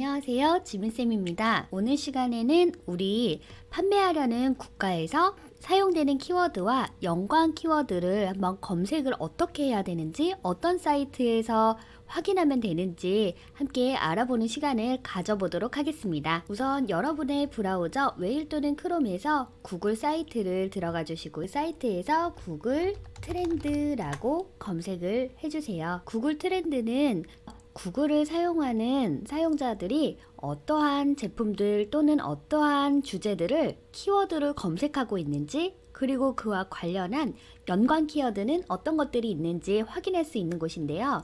안녕하세요. 지민쌤입니다. 오늘 시간에는 우리 판매하려는 국가에서 사용되는 키워드와 연관 키워드를 한번 검색을 어떻게 해야 되는지 어떤 사이트에서 확인하면 되는지 함께 알아보는 시간을 가져보도록 하겠습니다. 우선 여러분의 브라우저 웨일 또는 크롬에서 구글 사이트를 들어가 주시고 사이트에서 구글 트렌드라고 검색을 해주세요. 구글 트렌드는 구글을 사용하는 사용자들이 어떠한 제품들 또는 어떠한 주제들을 키워드를 검색하고 있는지 그리고 그와 관련한 연관 키워드는 어떤 것들이 있는지 확인할 수 있는 곳인데요.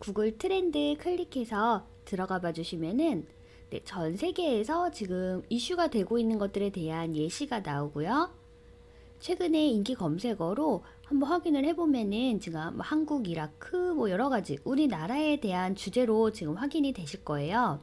구글 트렌드 클릭해서 들어가 봐 주시면은 네, 전 세계에서 지금 이슈가 되고 있는 것들에 대한 예시가 나오고요. 최근에 인기 검색어로 한번 확인을 해보면은 지금 뭐 한국, 이라크 뭐 여러 가지 우리나라에 대한 주제로 지금 확인이 되실 거예요.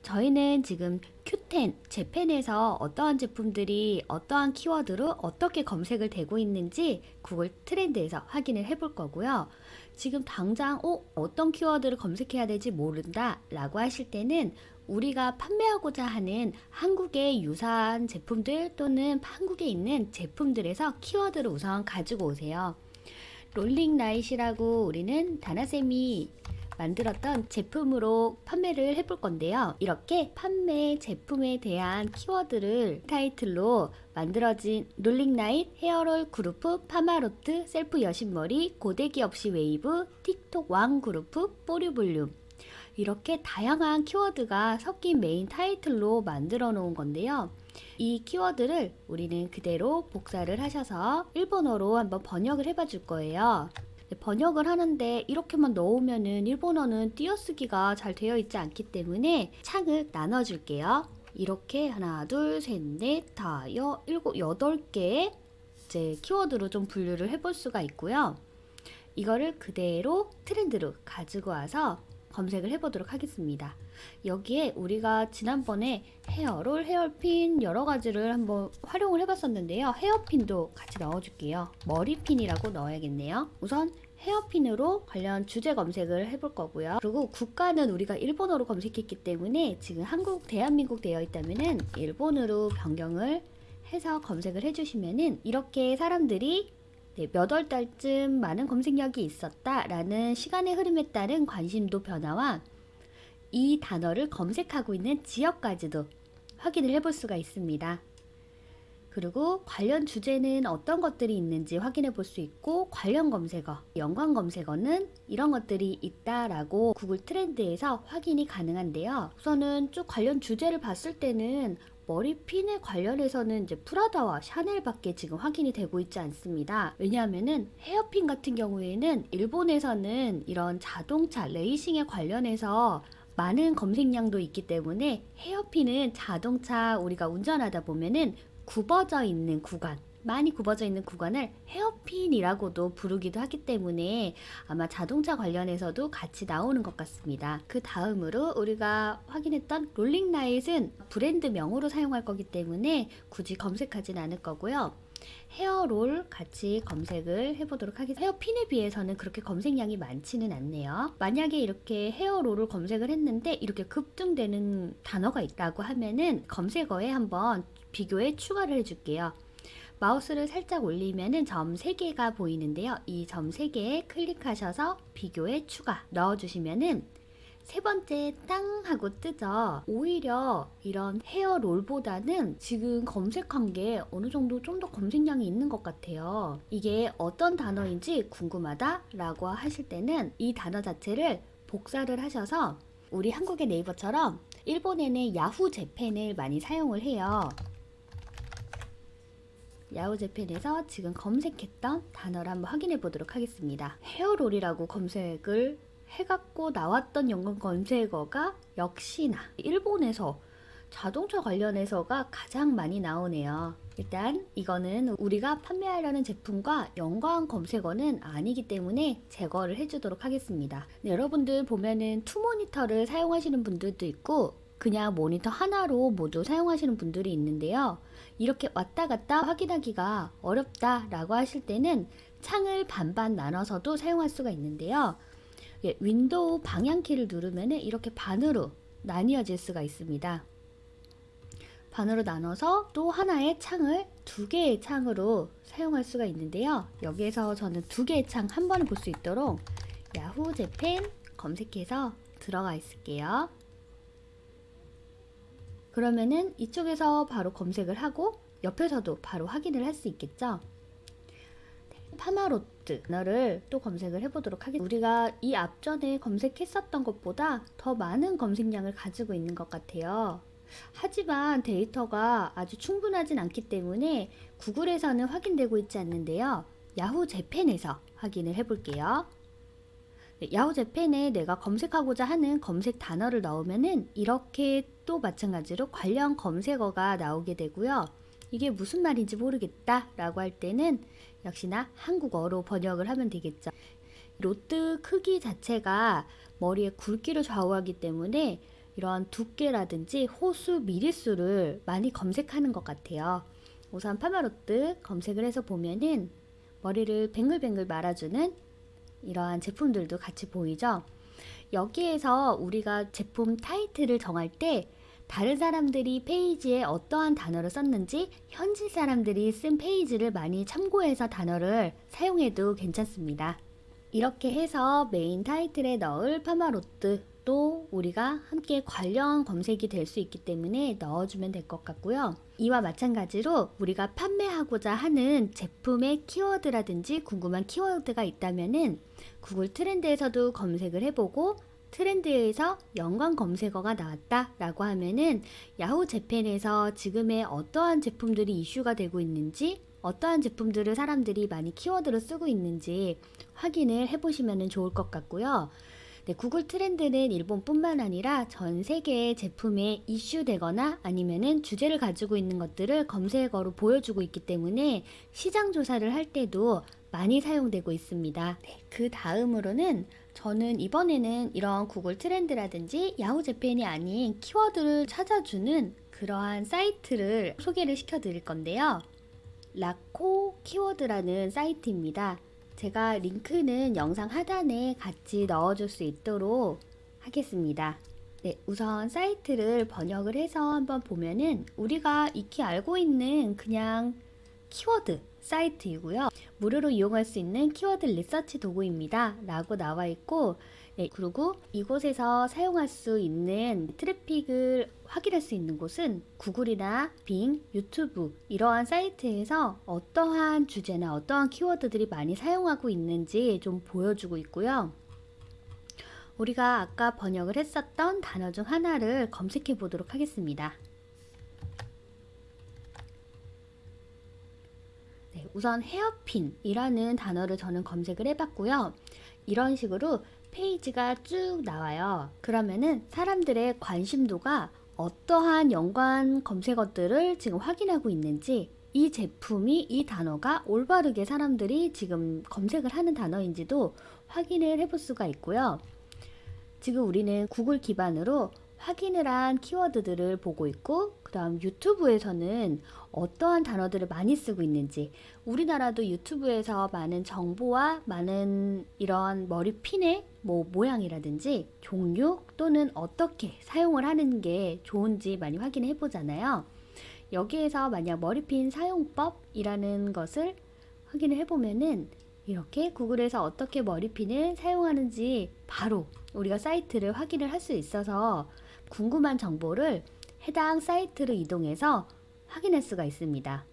저희는 지금 Q10, 재팬에서 어떠한 제품들이 어떠한 키워드로 어떻게 검색을 되고 있는지 구글 트렌드에서 확인을 해볼 거고요. 지금 당장 어, 어떤 키워드를 검색해야 될지 모른다 라고 하실 때는 우리가 판매하고자 하는 한국의 유사한 제품들 또는 한국에 있는 제품들에서 키워드를 우선 가지고 오세요. 롤링 라이시라고 우리는 다나쌤이 만들었던 제품으로 판매를 해볼 건데요. 이렇게 판매 제품에 대한 키워드를 타이틀로 만들어진 롤링라인, 헤어롤 그루프, 파마로트, 셀프 여신머리, 고데기 없이 웨이브, 틱톡 왕 그루프, 뿌리 볼륨 이렇게 다양한 키워드가 섞인 메인 타이틀로 만들어 놓은 건데요. 이 키워드를 우리는 그대로 복사를 하셔서 일본어로 한번 번역을 해봐 줄 거예요. 번역을 하는데 이렇게만 넣으면은 일본어는 띄어쓰기가 잘 되어 있지 않기 때문에 창을 나눠 줄게요. 이렇게 하나, 둘, 셋, 넷, 다, 여, 일곱, 여덟 개 이제 키워드로 좀 분류를 해볼 수가 있고요. 이거를 그대로 트렌드로 가지고 와서 검색을 해보도록 하겠습니다. 여기에 우리가 지난번에 헤어롤, 헤어핀 여러 가지를 한번 활용을 해봤었는데요. 헤어핀도 같이 넣어줄게요. 머리핀이라고 넣어야겠네요. 우선 헤어핀으로 관련 주제 검색을 해볼 거고요. 그리고 국가는 우리가 일본어로 검색했기 때문에 지금 한국, 대한민국 되어 있다면 일본어로 변경을 해서 검색을 해주시면은 이렇게 사람들이 네, 몇월 달쯤 많은 검색력이 있었다라는 시간의 흐름에 따른 관심도 변화와 이 단어를 검색하고 있는 지역까지도 확인을 해볼 수가 있습니다. 그리고 관련 주제는 어떤 것들이 있는지 확인해 볼 수 있고 관련 검색어, 연관 검색어는 이런 것들이 있다라고 구글 트렌드에서 확인이 가능한데요. 우선은 쭉 관련 주제를 봤을 때는 머리핀에 관련해서는 이제 프라다와 샤넬밖에 지금 확인이 되고 있지 않습니다. 왜냐하면은 헤어핀 같은 경우에는 일본에서는 이런 자동차 레이싱에 관련해서 많은 검색량도 있기 때문에 헤어핀은 자동차 우리가 운전하다 보면은 굽어져 있는 구간 많이 굽어져 있는 구간을 헤어핀이라고도 부르기도 하기 때문에 아마 자동차 관련해서도 같이 나오는 것 같습니다. 그 다음으로 우리가 확인했던 롤링라잇은 브랜드명으로 사용할 거기 때문에 굳이 검색하진 않을 거고요. 헤어롤 같이 검색을 해보도록 하겠습니다. 헤어핀에 비해서는 그렇게 검색량이 많지는 않네요. 만약에 이렇게 헤어롤을 검색을 했는데 이렇게 급등되는 단어가 있다고 하면은 검색어에 한번 비교에 추가를 해줄게요. 마우스를 살짝 올리면 점 3개가 보이는데요. 이 점 3개에 클릭하셔서 비교에 추가 넣어주시면은 세 번째 땅 하고 뜨죠. 오히려 이런 헤어롤보다는 지금 검색한 게 어느 정도 좀 더 검색량이 있는 것 같아요. 이게 어떤 단어인지 궁금하다 라고 하실 때는 이 단어 자체를 복사를 하셔서 우리 한국의 네이버처럼 일본에는 야후 재팬을 많이 사용을 해요. 야후 재팬에서 지금 검색했던 단어를 한번 확인해 보도록 하겠습니다. 헤어롤이라고 검색을 해갖고 나왔던 연관 검색어가 역시나 일본에서 자동차 관련해서가 가장 많이 나오네요. 일단 이거는 우리가 판매하려는 제품과 연관 검색어는 아니기 때문에 제거를 해주도록 하겠습니다. 네, 여러분들 보면은 two 모니터를 사용하시는 분들도 있고 그냥 모니터 하나로 모두 사용하시는 분들이 있는데요. 이렇게 왔다 갔다 확인하기가 어렵다 라고 하실 때는 창을 반반 나눠서도 사용할 수가 있는데요. 예, 윈도우 방향키를 누르면 이렇게 반으로 나뉘어질 수가 있습니다. 반으로 나눠서 또 하나의 창을 두 개의 창으로 사용할 수가 있는데요. 여기에서 저는 두 개의 창 한 번에 볼 수 있도록 야후 재팬 검색해서 들어가 있을게요. 그러면은 이쪽에서 바로 검색을 하고 옆에서도 바로 확인을 할 수 있겠죠. 파마로트 너를 또 검색을 해보도록 하겠습니다. 우리가 이 앞전에 검색했었던 것보다 더 많은 검색량을 가지고 있는 것 같아요. 하지만 데이터가 아주 충분하진 않기 때문에 구글에서는 확인되고 있지 않는데요. 야후 재팬에서 확인을 해볼게요. 네, 야후 재팬에 내가 검색하고자 하는 검색 단어를 넣으면은 이렇게 또 마찬가지로 관련 검색어가 나오게 되고요. 이게 무슨 말인지 모르겠다 라고 할 때는 역시나 한국어로 번역을 하면 되겠죠. 로트 크기 자체가 머리의 굵기를 좌우하기 때문에 이런 두께라든지 호수 미리수를 많이 검색하는 것 같아요. 우선 파마로트 검색을 해서 보면은 머리를 뱅글뱅글 말아주는 이러한 제품들도 같이 보이죠. 여기에서 우리가 제품 타이틀을 정할 때 다른 사람들이 페이지에 어떠한 단어를 썼는지 현지 사람들이 쓴 페이지를 많이 참고해서 단어를 사용해도 괜찮습니다. 이렇게 해서 메인 타이틀에 넣을 파마로트 또 우리가 함께 관련 검색이 될 수 있기 때문에 넣어주면 될 것 같고요. 이와 마찬가지로 우리가 판매하고자 하는 제품의 키워드라든지 궁금한 키워드가 있다면은 구글 트렌드에서도 검색을 해보고 트렌드에서 연관 검색어가 나왔다 라고 하면은 야후 재팬에서 지금의 어떠한 제품들이 이슈가 되고 있는지 어떠한 제품들을 사람들이 많이 키워드로 쓰고 있는지 확인을 해보시면 좋을 것 같고요. 네, 구글 트렌드는 일본뿐만 아니라 전 세계의 제품에 이슈되거나 아니면은 주제를 가지고 있는 것들을 검색어로 보여주고 있기 때문에 시장 조사를 할 때도 많이 사용되고 있습니다. 네, 그 다음으로는 저는 이번에는 이런 구글 트렌드라든지 야후 재팬이 아닌 키워드를 찾아주는 그러한 사이트를 소개를 시켜 드릴 건데요. 라코 키워드라는 사이트입니다. 제가 링크는 영상 하단에 같이 넣어줄 수 있도록 하겠습니다. 네, 우선 사이트를 번역을 해서 한번 보면은 우리가 익히 알고 있는 그냥 키워드 사이트이고요. 무료로 이용할 수 있는 키워드 리서치 도구입니다. 라고 나와 있고 네, 그리고 이곳에서 사용할 수 있는 트래픽을 확인할 수 있는 곳은 구글이나 빙, 유튜브 이러한 사이트에서 어떠한 주제나 어떠한 키워드들이 많이 사용하고 있는지 좀 보여주고 있고요. 우리가 아까 번역을 했었던 단어 중 하나를 검색해 보도록 하겠습니다. 네, 우선 헤어핀이라는 단어를 저는 검색을 해봤고요. 이런 식으로 페이지가 쭉 나와요. 그러면은 사람들의 관심도가 어떠한 연관 검색어들을 지금 확인하고 있는지 이 제품이 이 단어가 올바르게 사람들이 지금 검색을 하는 단어인지도 확인을 해볼 수가 있고요. 지금 우리는 구글 기반으로 확인을 한 키워드들을 보고 있고 그 다음 유튜브에서는 어떠한 단어들을 많이 쓰고 있는지 우리나라도 유튜브에서 많은 정보와 많은 이런 머리핀의 뭐 모양이라든지 종류 또는 어떻게 사용을 하는 게 좋은지 많이 확인해 보잖아요. 여기에서 만약 머리핀 사용법이라는 것을 확인을 해보면은 이렇게 구글에서 어떻게 머리핀을 사용하는지 바로 우리가 사이트를 확인을 할 수 있어서 궁금한 정보를 해당 사이트로 이동해서 확인할 수가 있습니다.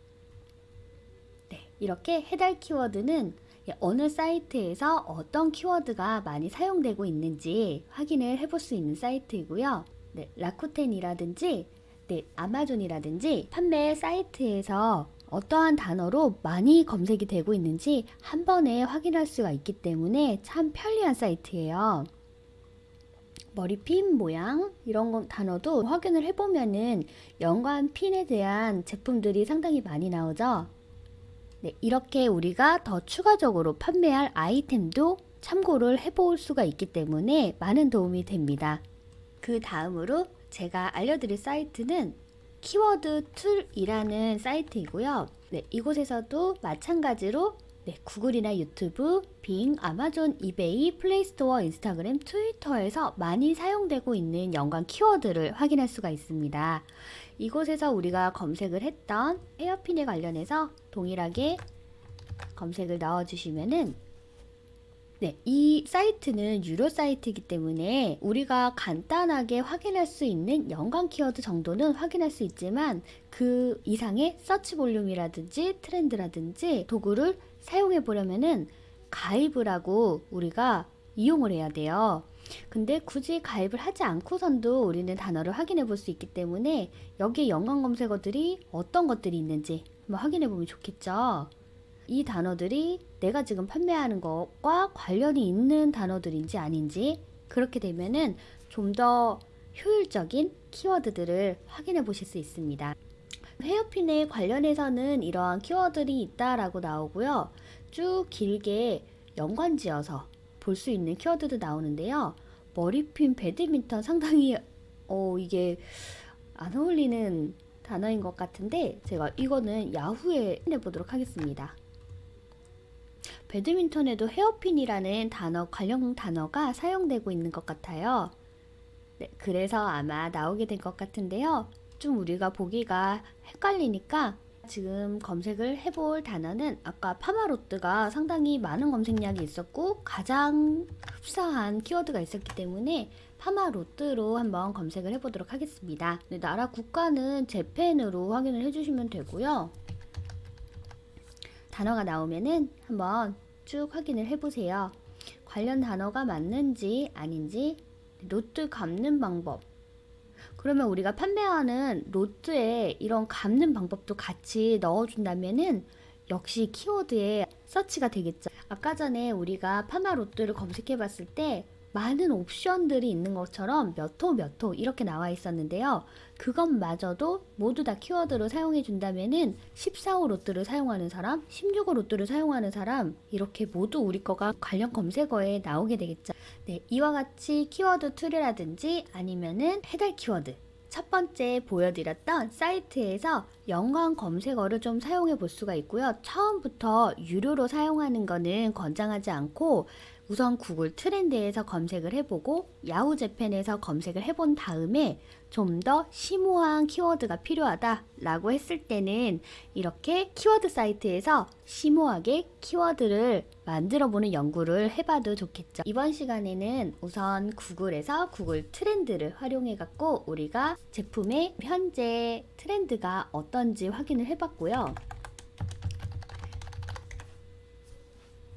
네, 이렇게 해달 키워드는 어느 사이트에서 어떤 키워드가 많이 사용되고 있는지 확인을 해볼 수 있는 사이트이고요. 네, 라쿠텐이라든지 네, 아마존이라든지 판매 사이트에서 어떠한 단어로 많이 검색이 되고 있는지 한 번에 확인할 수가 있기 때문에 참 편리한 사이트예요. 머리핀 모양 이런 거, 단어도 확인을 해보면은 연관 핀에 대한 제품들이 상당히 많이 나오죠. 네, 이렇게 우리가 더 추가적으로 판매할 아이템도 참고를 해볼 수가 있기 때문에 많은 도움이 됩니다. 그 다음으로 제가 알려드릴 사이트는 키워드 툴이라는 사이트이고요. 네, 이곳에서도 마찬가지로 네, 구글이나 유튜브, 빙, 아마존, 이베이, 플레이스토어, 인스타그램, 트위터에서 많이 사용되고 있는 연관 키워드를 확인할 수가 있습니다. 이곳에서 우리가 검색을 했던 헤어핀에 관련해서 동일하게 검색을 넣어주시면은 네, 이 사이트는 유료 사이트이기 때문에 우리가 간단하게 확인할 수 있는 연관 키워드 정도는 확인할 수 있지만 그 이상의 서치 볼륨이라든지 트렌드라든지 도구를 사용해 보려면은 가입을 하고 우리가 이용을 해야 돼요. 근데 굳이 가입을 하지 않고선도 우리는 단어를 확인해 볼 수 있기 때문에 여기에 연관 검색어들이 어떤 것들이 있는지 한번 확인해 보면 좋겠죠. 이 단어들이 내가 지금 판매하는 것과 관련이 있는 단어들인지 아닌지 그렇게 되면은 좀 더 효율적인 키워드들을 확인해 보실 수 있습니다. 헤어핀에 관련해서는 이러한 키워드들이 있다라고 나오고요. 쭉 길게 연관지어서 볼 수 있는 키워드도 나오는데요. 머리핀 배드민턴 상당히 어 이게 안 어울리는 단어인 것 같은데 제가 이거는 야후에 해보도록 하겠습니다. 배드민턴에도 헤어핀이라는 단어 관련 단어가 사용되고 있는 것 같아요. 네, 그래서 아마 나오게 된 것 같은데요. 좀 우리가 보기가 헷갈리니까 지금 검색을 해볼 단어는 아까 파마로트가 상당히 많은 검색량이 있었고 가장 흡사한 키워드가 있었기 때문에 파마로트로 한번 검색을 해보도록 하겠습니다. 네, 나라 국가는 재팬으로 확인을 해주시면 되고요. 단어가 나오면은 한번 쭉 확인을 해보세요. 관련 단어가 맞는지 아닌지 로트 감는 방법 그러면 우리가 판매하는 로트에 이런 감는 방법도 같이 넣어준다면은 역시 키워드에 서치가 되겠죠. 아까 전에 우리가 파마 로트를 검색해 봤을 때 많은 옵션들이 있는 것처럼 몇 호 몇 호 이렇게 나와 있었는데요. 그것마저도 모두 다 키워드로 사용해 준다면은 14호 로트를 사용하는 사람, 16호 로트를 사용하는 사람 이렇게 모두 우리 거가 관련 검색어에 나오게 되겠죠. 네, 이와 같이 키워드 툴이라든지 아니면은 해달 키워드 첫 번째 보여드렸던 사이트에서 연관 검색어를 좀 사용해 볼 수가 있고요. 처음부터 유료로 사용하는 거는 권장하지 않고 우선 구글 트렌드에서 검색을 해보고 야후 재팬에서 검색을 해본 다음에 좀 더 심오한 키워드가 필요하다 라고 했을 때는 이렇게 키워드 사이트에서 심오하게 키워드를 만들어 보는 연구를 해봐도 좋겠죠. 이번 시간에는 우선 구글에서 구글 트렌드를 활용해 갖고 우리가 제품의 현재 트렌드가 어떤지 확인을 해봤고요.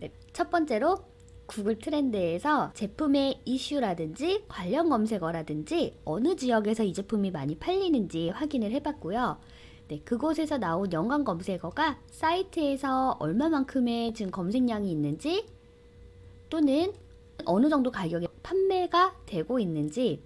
네, 첫 번째로 구글 트렌드에서 제품의 이슈라든지 관련 검색어라든지 어느 지역에서 이 제품이 많이 팔리는지 확인을 해봤고요. 네, 그곳에서 나온 연관 검색어가 사이트에서 얼마만큼의 지금 검색량이 있는지 또는 어느 정도 가격에 판매가 되고 있는지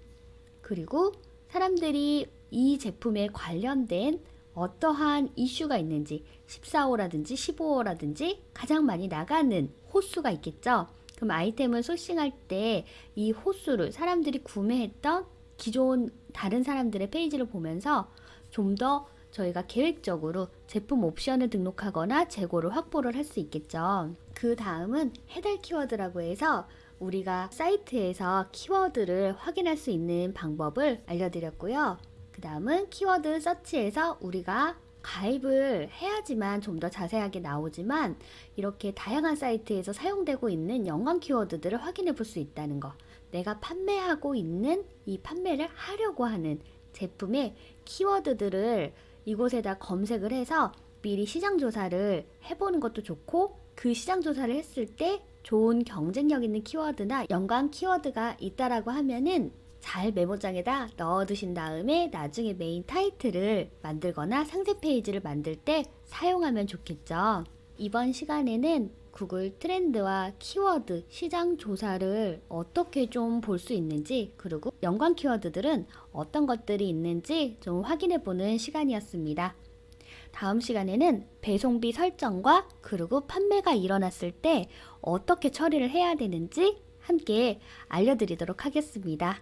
그리고 사람들이 이 제품에 관련된 어떠한 이슈가 있는지 14호라든지 15호라든지 가장 많이 나가는 호수가 있겠죠. 그럼 아이템을 소싱할 때 이 호수를 사람들이 구매했던 기존 다른 사람들의 페이지를 보면서 좀 더 저희가 계획적으로 제품 옵션을 등록하거나 재고를 확보를 할 수 있겠죠. 그 다음은 해달 키워드라고 해서 우리가 사이트에서 키워드를 확인할 수 있는 방법을 알려드렸고요. 그 다음은 키워드 서치에서 우리가 가입을 해야지만 좀 더 자세하게 나오지만 이렇게 다양한 사이트에서 사용되고 있는 연관 키워드들을 확인해 볼 수 있다는 거. 내가 판매하고 있는 이 판매를 하려고 하는 제품의 키워드들을 이곳에다 검색을 해서 미리 시장 조사를 해보는 것도 좋고 그 시장 조사를 했을 때 좋은 경쟁력 있는 키워드나 연관 키워드가 있다라고 하면은 잘 메모장에다 넣어 두신 다음에 나중에 메인 타이틀을 만들거나 상세 페이지를 만들 때 사용하면 좋겠죠. 이번 시간에는 구글 트렌드와 키워드 시장 조사를 어떻게 좀 볼 수 있는지 그리고 연관 키워드들은 어떤 것들이 있는지 좀 확인해 보는 시간이었습니다. 다음 시간에는 배송비 설정과 그리고 판매가 일어났을 때 어떻게 처리를 해야 되는지 함께 알려드리도록 하겠습니다.